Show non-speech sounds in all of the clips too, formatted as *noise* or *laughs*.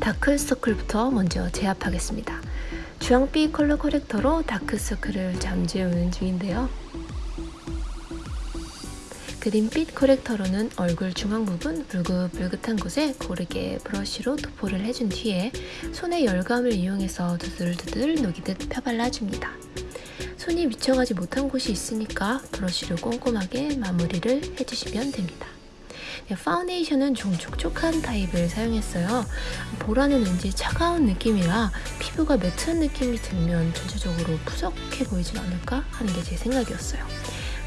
다크서클부터 먼저 제압하겠습니다. 주황빛 컬러 커렉터로 다크서클을 잠재우는 중인데요. 그린빛 커렉터로는 얼굴 중앙 부분 붉긋붉긋한 곳에 고르게 브러쉬로 도포를 해준 뒤에 손의 열감을 이용해서 두들두들 녹이듯 펴발라줍니다. 손이 미쳐가지 못한 곳이 있으니까 브러쉬로 꼼꼼하게 마무리를 해주시면 됩니다. 네, 파운데이션은 좀 촉촉한 타입을 사용했어요. 보라는 왠지 차가운 느낌이라 피부가 매트한 느낌이 들면 전체적으로 푸석해 보이진 않을까 하는 게 제 생각이었어요.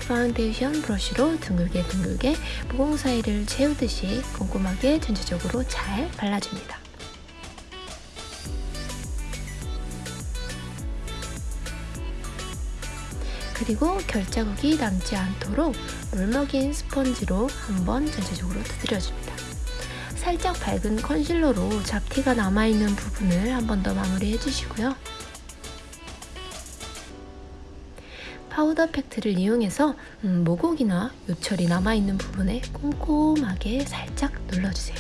파운데이션 브러쉬로 둥글게 둥글게 모공 사이를 채우듯이 꼼꼼하게 전체적으로 잘 발라줍니다. 그리고 결자국이 남지 않도록 물먹인 스펀지로 한번 전체적으로 두드려줍니다. 살짝 밝은 컨실러로 잡티가 남아있는 부분을 한 번 더 마무리해 주시고요. 파우더 팩트를 이용해서 음, 모공이나 요철이 남아있는 부분에 꼼꼼하게 살짝 눌러주세요.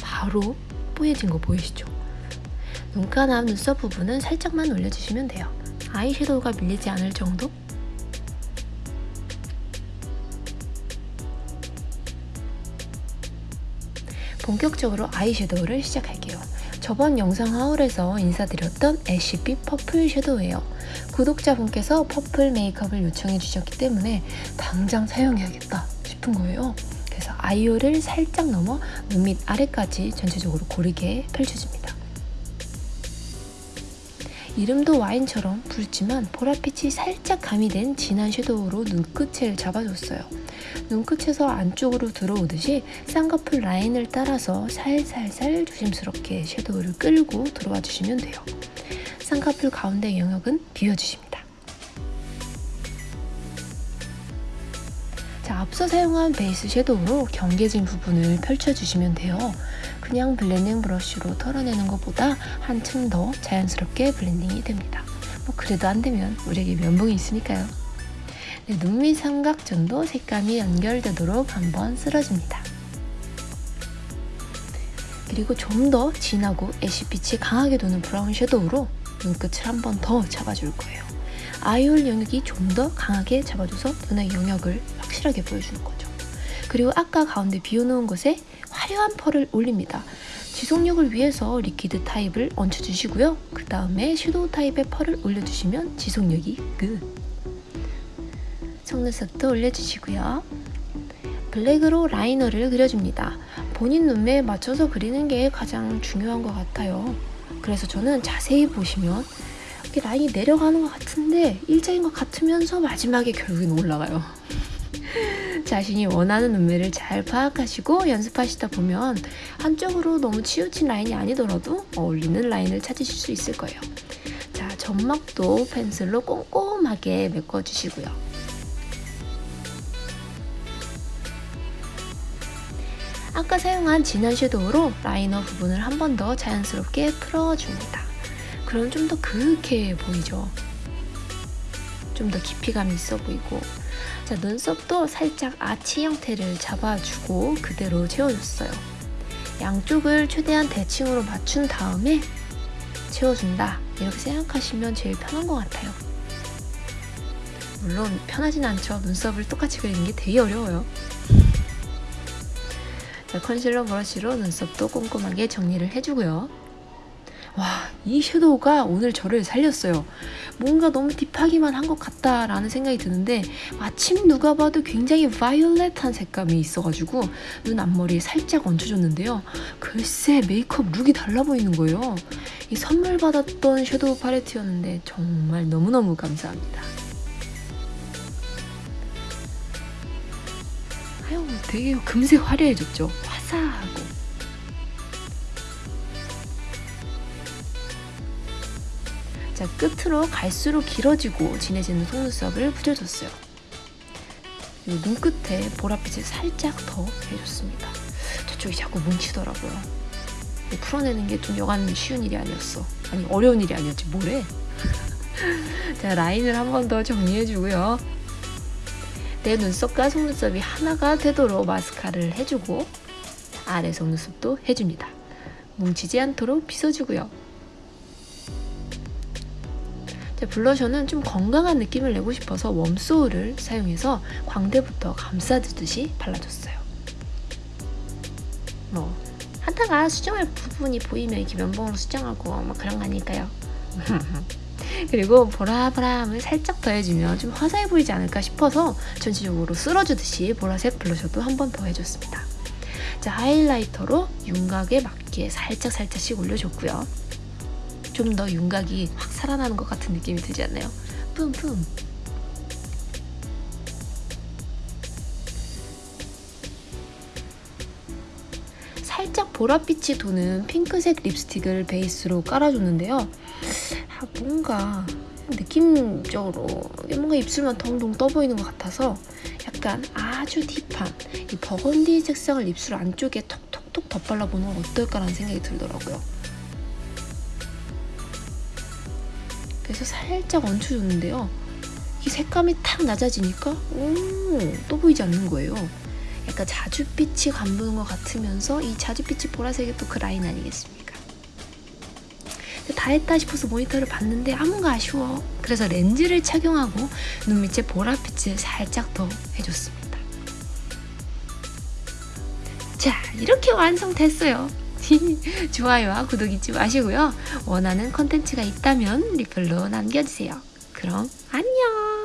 바로 뽀얘진 거 보이시죠? 눈가나 눈썹 부분은 살짝만 올려주시면 돼요. 아이섀도우가 밀리지 않을 정도? 본격적으로 아이섀도우를 시작할게요. 저번 영상 haul에서 인사드렸던 ash빛 purple 섀도우예요. 구독자분께서 purple 메이크업을 요청해 주셨기 때문에 당장 사용해야겠다 싶은 거예요. 그래서 eye hole을 살짝 넘어 눈 밑 아래까지 전체적으로 고르게 펼쳐줍니다. 이름도 와인처럼 붉지만 보랏빛이 살짝 가미된 진한 섀도우로 눈끝을 잡아줬어요. 눈끝에서 안쪽으로 들어오듯이 쌍꺼풀 라인을 따라서 살살살 조심스럽게 섀도우를 끌고 들어와 주시면 돼요. 쌍꺼풀 가운데 영역은 비워주십니다. 자, 앞서 사용한 베이스 섀도우로 경계진 부분을 펼쳐주시면 돼요. 그냥 블렌딩 브러쉬로 털어내는 것보다 한층 더 자연스럽게 블렌딩이 됩니다. 뭐 그래도 안 되면 우리에게 면봉이 있으니까요. 네, 눈밑 삼각존도 색감이 연결되도록 한번 쓸어줍니다. 그리고 좀 더 진하고 ash빛이 강하게 도는 브라운 섀도우로 눈끝을 한 번 더 잡아줄 거예요. eye hole 영역이 좀 더 강하게 잡아줘서 눈의 영역을 확실하게 보여주는 거죠. 그리고 아까 가운데 비워놓은 곳에 화려한 펄을 올립니다. 지속력을 위해서 liquid 타입을 얹혀주시고요. 그 다음에 섀도우 타입의 펄을 올려주시면 지속력이 끝! 속눈썹도 올려주시고요. 블랙으로 라이너를 그려줍니다. 본인 눈매에 맞춰서 그리는 게 가장 중요한 것 같아요. 그래서 저는 자세히 보시면 이렇게 라인이 내려가는 것 같은데 일자인 것 같으면서 마지막에 결국엔 올라가요. 자신이 원하는 눈매를 잘 파악하시고 연습하시다 보면 한쪽으로 너무 치우친 라인이 아니더라도 어울리는 라인을 찾으실 수 있을 거예요. 자, 점막도 펜슬로 꼼꼼하게 메꿔주시고요. 아까 사용한 진한 섀도우로 라이너 부분을 한 번 더 자연스럽게 풀어줍니다. 그럼 좀 더 그윽해 보이죠? 좀 더 깊이감이 있어 보이고 자 눈썹도 살짝 아치 형태를 잡아주고 그대로 채워줬어요. 양쪽을 최대한 대칭으로 맞춘 다음에 채워준다 이렇게 생각하시면 제일 편한 것 같아요. 물론 편하진 않죠. 눈썹을 똑같이 그리는 게 되게 어려워요. 자, 컨실러 브러쉬로 눈썹도 꼼꼼하게 정리를 해주고요. 와, 이 섀도우가 오늘 저를 살렸어요. 뭔가 너무 딥하기만 한 것 같다라는 생각이 드는데 마침 누가 봐도 굉장히 바이올렛한 색감이 있어가지고 눈 앞머리에 살짝 얹혀줬는데요. 글쎄 메이크업 룩이 달라 보이는 거예요. 이 선물 받았던 섀도우 팔레트였는데 정말 너무너무 감사합니다. 아유 되게 금세 화려해졌죠. 자 끝으로 갈수록 길어지고 진해지는 속눈썹을 붙여줬어요. 눈끝에 보랏빛을 살짝 더 해줬습니다. 저쪽이 자꾸 뭉치더라고요. 풀어내는 게 좀 여간 쉬운 일이 아니었어. 아니 어려운 일이 아니었지 뭐래? *laughs* 자 라인을 한 번 더 정리해주고요. 내 눈썹과 속눈썹이 하나가 되도록 마스카라를 해주고 아래 속눈썹도 해줍니다. 뭉치지 않도록 빗어주고요. 블러셔는 좀 건강한 느낌을 내고 싶어서 웜소울을 사용해서 광대부터 감싸주듯이 발라줬어요. 뭐 하다가 수정할 부분이 보이면 이렇게 면봉으로 수정하고 뭐 그런 거 아닐까요? *laughs* 그리고 보라보라함을 살짝 더해주면 좀 화사해 보이지 않을까 싶어서 전체적으로 쓸어주듯이 보라색 블러셔도 한 번 더 해줬습니다. 자 하이라이터로 윤곽에 맞게 살짝 살짝씩 올려줬고요. 좀 더 윤곽이 확 살아나는 것 같은 느낌이 들지 않나요? 뿜뿜. 살짝 보랏빛이 도는 핑크색 립스틱을 베이스로 깔아줬는데요. 아, 뭔가 느낌적으로 뭔가 입술만 덩덩 떠 보이는 것 같아서 약간 아주 딥한 이 버건디 색상을 입술 안쪽에 톡톡톡 덧발라보는 건 어떨까라는 생각이 들더라고요. 그래서 살짝 얹혀줬는데요. 이 색감이 탁 낮아지니까 오, 또 보이지 않는 거예요. 약간 자줏빛이 감도는 것 같으면서 이 자줏빛이 보라색이 또 그 라인 아니겠습니까? 다 했다 싶어서 모니터를 봤는데 아 뭔가 아쉬워. 그래서 렌즈를 착용하고 눈 밑에 보랏빛을 살짝 더 해줬습니다. 자 이렇게 완성됐어요. *laughs* 좋아요와 구독 잊지 마시고요. 원하는 컨텐츠가 있다면 리플로 남겨주세요. 그럼 안녕!